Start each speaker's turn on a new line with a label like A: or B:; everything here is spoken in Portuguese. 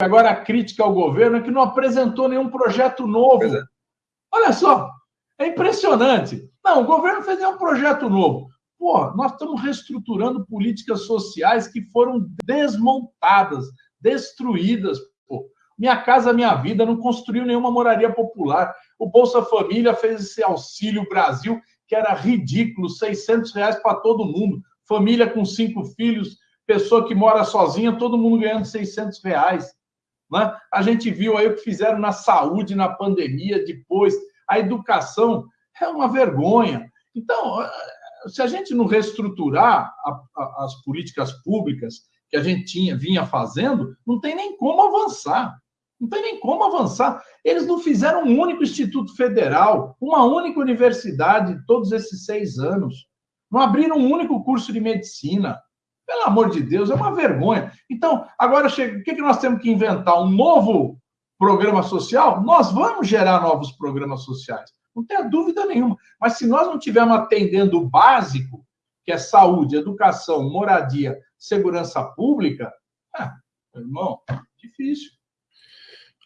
A: agora a crítica ao governo é que não apresentou nenhum projeto novo. É. Olha só, é impressionante. Não, o governo fez nenhum projeto novo. Pô, nós estamos reestruturando políticas sociais que foram desmontadas, destruídas. Pô. Minha Casa Minha Vida não construiu nenhuma moraria popular. O Bolsa Família fez esse Auxílio Brasil, que era ridículo, 600 reais para todo mundo. Família com cinco filhos, pessoa que mora sozinha, todo mundo ganhando 600 reais. Né? A gente viu aí o que fizeram na saúde, na pandemia, depois. A educação é uma vergonha. Então, se a gente não reestruturar a, a, as políticas públicas que a gente tinha, vinha fazendo, não tem nem como avançar. Não tem nem como avançar. Eles não fizeram um único instituto federal, uma única universidade todos esses seis anos. Não abriram um único curso de medicina. Pelo amor de Deus, é uma vergonha. Então, agora chega, o que, que nós temos que inventar? Um novo programa social? Nós vamos gerar novos programas sociais. Não tenha dúvida nenhuma. Mas se nós não tivermos atendendo o básico, que é saúde, educação, moradia, segurança pública, é, irmão, difícil.